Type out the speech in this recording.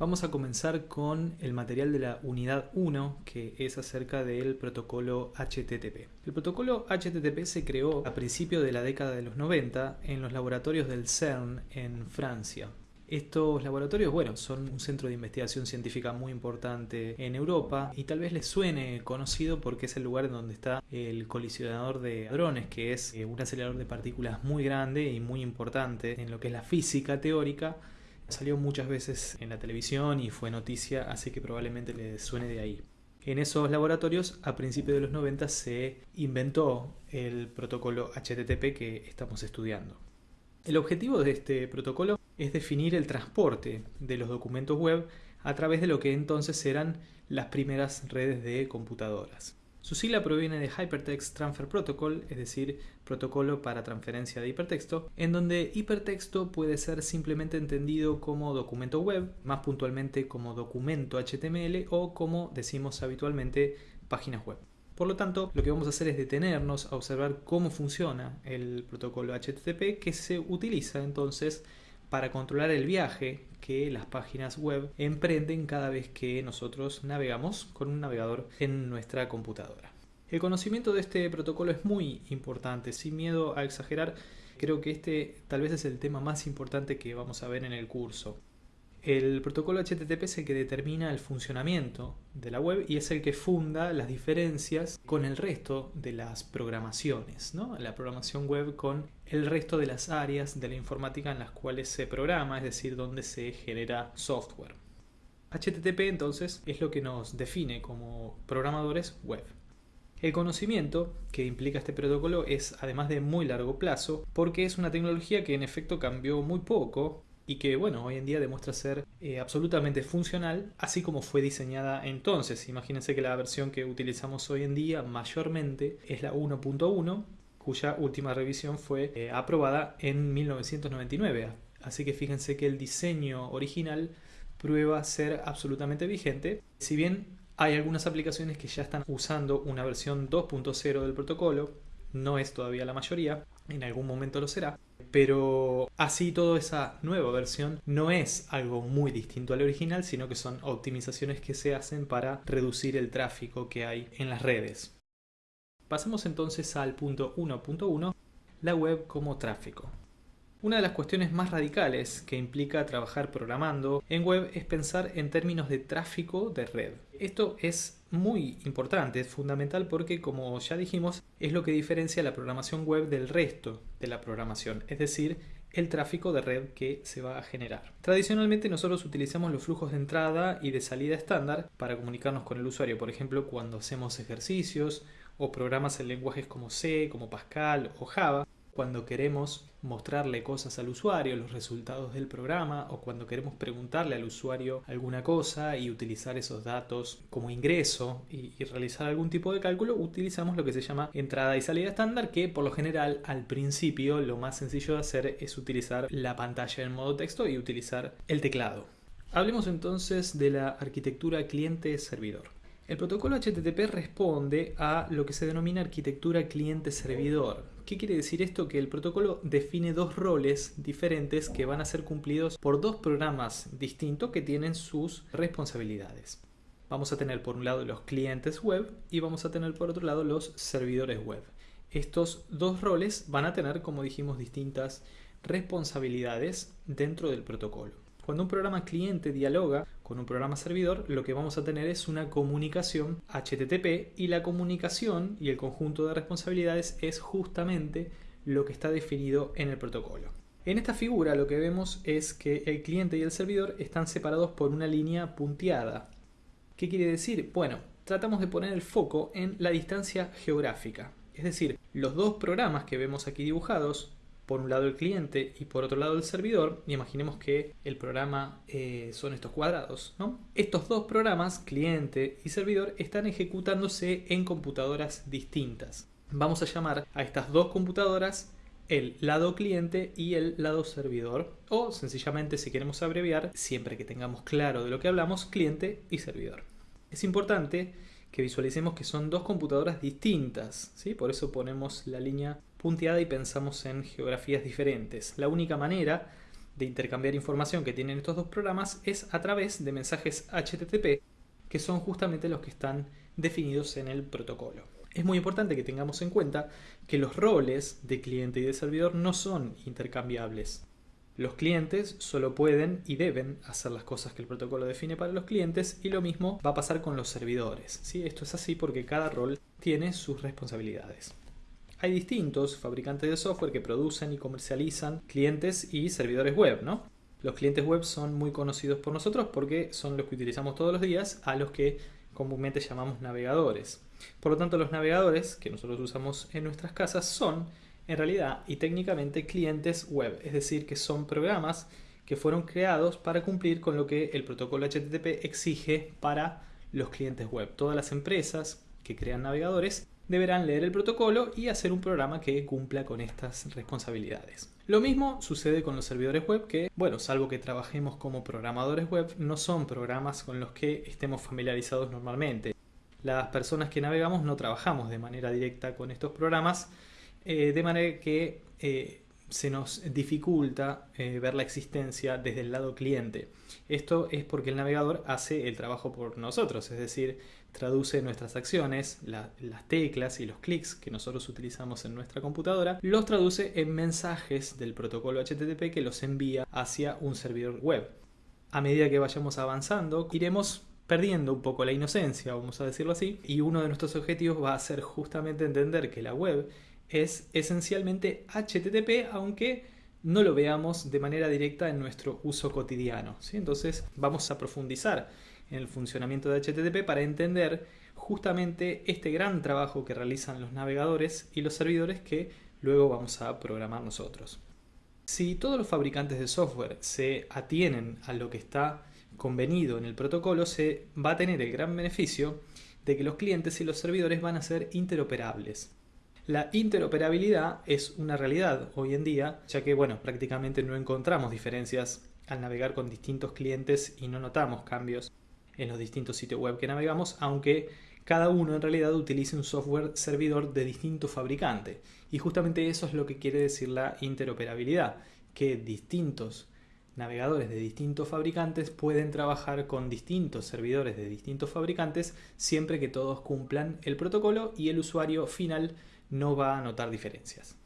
Vamos a comenzar con el material de la unidad 1, que es acerca del protocolo HTTP. El protocolo HTTP se creó a principios de la década de los 90 en los laboratorios del CERN en Francia. Estos laboratorios, bueno, son un centro de investigación científica muy importante en Europa y tal vez les suene conocido porque es el lugar en donde está el colisionador de hadrones, que es eh, un acelerador de partículas muy grande y muy importante en lo que es la física teórica Salió muchas veces en la televisión y fue noticia, así que probablemente le suene de ahí. En esos laboratorios, a principios de los 90, se inventó el protocolo HTTP que estamos estudiando. El objetivo de este protocolo es definir el transporte de los documentos web a través de lo que entonces eran las primeras redes de computadoras. Su sigla proviene de Hypertext Transfer Protocol, es decir, protocolo para transferencia de hipertexto, en donde hipertexto puede ser simplemente entendido como documento web, más puntualmente como documento HTML o como decimos habitualmente páginas web. Por lo tanto, lo que vamos a hacer es detenernos a observar cómo funciona el protocolo HTTP que se utiliza entonces para controlar el viaje que las páginas web emprenden cada vez que nosotros navegamos con un navegador en nuestra computadora. El conocimiento de este protocolo es muy importante, sin miedo a exagerar, creo que este tal vez es el tema más importante que vamos a ver en el curso. El protocolo HTTP es el que determina el funcionamiento de la web y es el que funda las diferencias con el resto de las programaciones, ¿no? la programación web con el resto de las áreas de la informática en las cuales se programa, es decir, donde se genera software. HTTP entonces es lo que nos define como programadores web. El conocimiento que implica este protocolo es además de muy largo plazo porque es una tecnología que en efecto cambió muy poco y que bueno, hoy en día demuestra ser eh, absolutamente funcional, así como fue diseñada entonces. Imagínense que la versión que utilizamos hoy en día mayormente es la 1.1, cuya última revisión fue eh, aprobada en 1999. Así que fíjense que el diseño original prueba ser absolutamente vigente. Si bien hay algunas aplicaciones que ya están usando una versión 2.0 del protocolo, no es todavía la mayoría, en algún momento lo será, pero así toda esa nueva versión no es algo muy distinto al original, sino que son optimizaciones que se hacen para reducir el tráfico que hay en las redes. Pasemos entonces al punto 1.1, la web como tráfico. Una de las cuestiones más radicales que implica trabajar programando en web es pensar en términos de tráfico de red. Esto es muy importante, es fundamental porque como ya dijimos es lo que diferencia la programación web del resto de la programación, es decir, el tráfico de red que se va a generar. Tradicionalmente nosotros utilizamos los flujos de entrada y de salida estándar para comunicarnos con el usuario, por ejemplo cuando hacemos ejercicios o programas en lenguajes como C, como Pascal o Java, cuando queremos mostrarle cosas al usuario, los resultados del programa o cuando queremos preguntarle al usuario alguna cosa y utilizar esos datos como ingreso y, realizar algún tipo de cálculo, utilizamos lo que se llama entrada y salida estándar que por lo general al principio lo más sencillo de hacer es utilizar la pantalla en modo texto y utilizar el teclado. Hablemos entonces de la arquitectura cliente-servidor. El protocolo HTTP responde a lo que se denomina arquitectura cliente-servidor. ¿Qué quiere decir esto? Que el protocolo define dos roles diferentes que van a ser cumplidos por dos programas distintos que tienen sus responsabilidades. Vamos a tener por un lado los clientes web y vamos a tener por otro lado los servidores web. Estos dos roles van a tener, como dijimos, distintas responsabilidades dentro del protocolo. Cuando un programa cliente dialoga con un programa servidor, lo que vamos a tener es una comunicación HTTP y la comunicación y el conjunto de responsabilidades es justamente lo que está definido en el protocolo. En esta figura lo que vemos es que el cliente y el servidor están separados por una línea punteada. ¿Qué quiere decir? Bueno, tratamos de poner el foco en la distancia geográfica. Es decir, los dos programas que vemos aquí dibujados, por un lado el cliente y por otro lado el servidor, y imaginemos que el programa eh, son estos cuadrados. Estos dos programas, cliente y servidor, están ejecutándose en computadoras distintas. Vamos a llamar a estas dos computadoras el lado cliente y el lado servidor o sencillamente si queremos abreviar, siempre que tengamos claro de lo que hablamos, cliente y servidor. Es importante que visualicemos que son dos computadoras distintas, ¿sí? por eso ponemos la línea punteada y pensamos en geografías diferentes. La única manera de intercambiar información que tienen estos dos programas es a través de mensajes HTTP, que son justamente los que están definidos en el protocolo. Es muy importante que tengamos en cuenta que los roles de cliente y de servidor no son intercambiables. Los clientes solo pueden y deben hacer las cosas que el protocolo define para los clientes y lo mismo va a pasar con los servidores. ¿sí? Esto es así porque cada rol tiene sus responsabilidades. Hay distintos fabricantes de software que producen y comercializan clientes y servidores web, ¿no? Los clientes web son muy conocidos por nosotros porque son los que utilizamos todos los días, a los que comúnmente llamamos navegadores. Por lo tanto, los navegadores que nosotros usamos en nuestras casas son, en realidad y técnicamente, clientes web, es decir, que son programas que fueron creados para cumplir con lo que el protocolo HTTP exige para los clientes web. Todas las empresas que crean navegadores deberán leer el protocolo y hacer un programa que cumpla con estas responsabilidades. Lo mismo sucede con los servidores web que, bueno, salvo que trabajemos como programadores web, no son programas con los que estemos familiarizados normalmente. Las personas que navegamos no trabajamos de manera directa con estos programas, eh, de manera que eh, se nos dificulta eh, ver la existencia desde el lado cliente. Esto es porque el navegador hace el trabajo por nosotros, es decir, traduce nuestras acciones, las teclas y los clics que nosotros utilizamos en nuestra computadora, los traduce en mensajes del protocolo HTTP que los envía hacia un servidor web. A medida que vayamos avanzando, iremos perdiendo un poco la inocencia, vamos a decirlo así, y uno de nuestros objetivos va a ser justamente entender que la web es esencialmente HTTP, aunque no lo veamos de manera directa en nuestro uso cotidiano. ¿sí? Entonces vamos a profundizar en el funcionamiento de HTTP para entender justamente este gran trabajo que realizan los navegadores y los servidores que luego vamos a programar nosotros. Si todos los fabricantes de software se atienen a lo que está convenido en el protocolo, se va a tener el gran beneficio de que los clientes y los servidores van a ser interoperables. La interoperabilidad es una realidad hoy en día, ya que bueno, prácticamente no encontramos diferencias al navegar con distintos clientes y no notamos cambios en los distintos sitios web que navegamos, aunque cada uno en realidad utilice un software servidor de distinto fabricante. Y justamente eso es lo que quiere decir la interoperabilidad, que distintos navegadores de distintos fabricantes pueden trabajar con distintos servidores de distintos fabricantes siempre que todos cumplan el protocolo y el usuario final no va a notar diferencias.